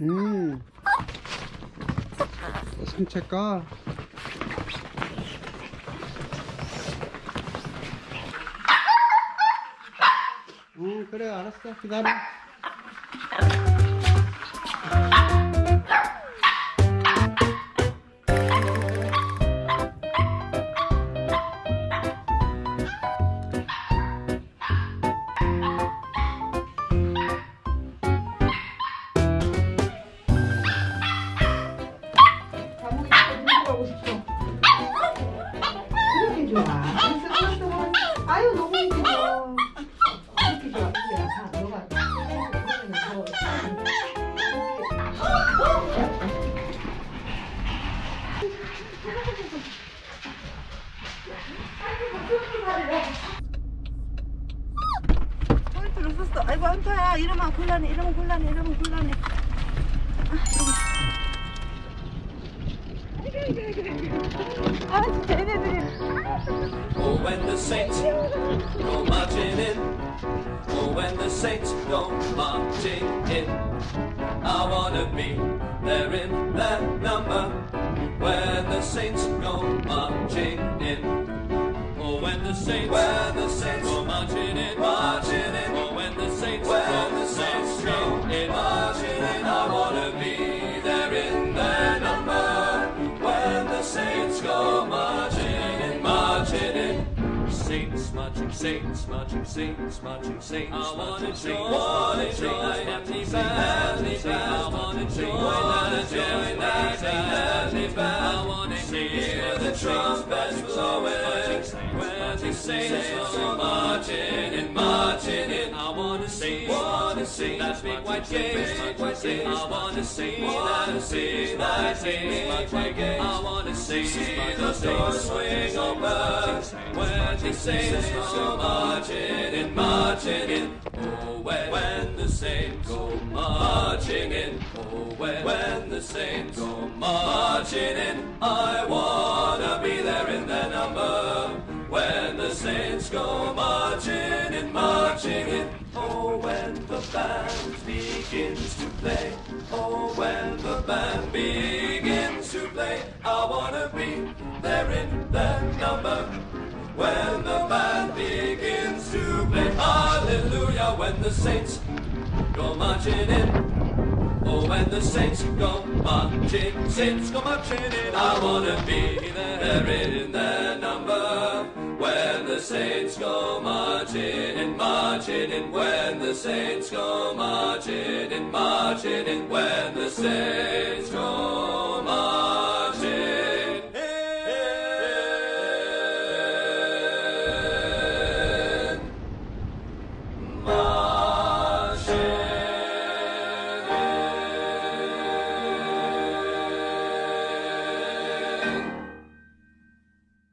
음. 산책가. 응, 그래, 알았어. 기다려. 포인트를 썼어. 아이고 안타야. 이러면 곤란해. 이러면 곤란해. 이러면 곤란해. 아 진짜 얘네들이 Oh, when the saints go marching in. Oh, when the saints go marching in. I wanna be there in that number. When the saints saints, when the saints go marching in, marching in. Oh, when the saints, when the saints go in, marching in. I wanna be there in that number. When the saints go marching in, marching in. Saints marching, saints marching, saints marching, saints I wanna join, wanna join happy family I wanna join, saints go marching and marching in. I wanna see, wanna see that big white gate. I wanna see that, see that big white gate. I wanna see the doors swing open when the saints go marching and marching in. Oh, when, when the saints go marching in. Oh, when, when the saints go marching in. Go marching in, marching in. Oh, when the band begins to play. Oh, when the band begins to play. I wanna be there in their number. When the band begins to play. Hallelujah. When the saints go marching in. Oh, when the saints go marching, saints go marching in, I wanna be there in the saints go marching and marching and when the saints go marching and marching and when the saints go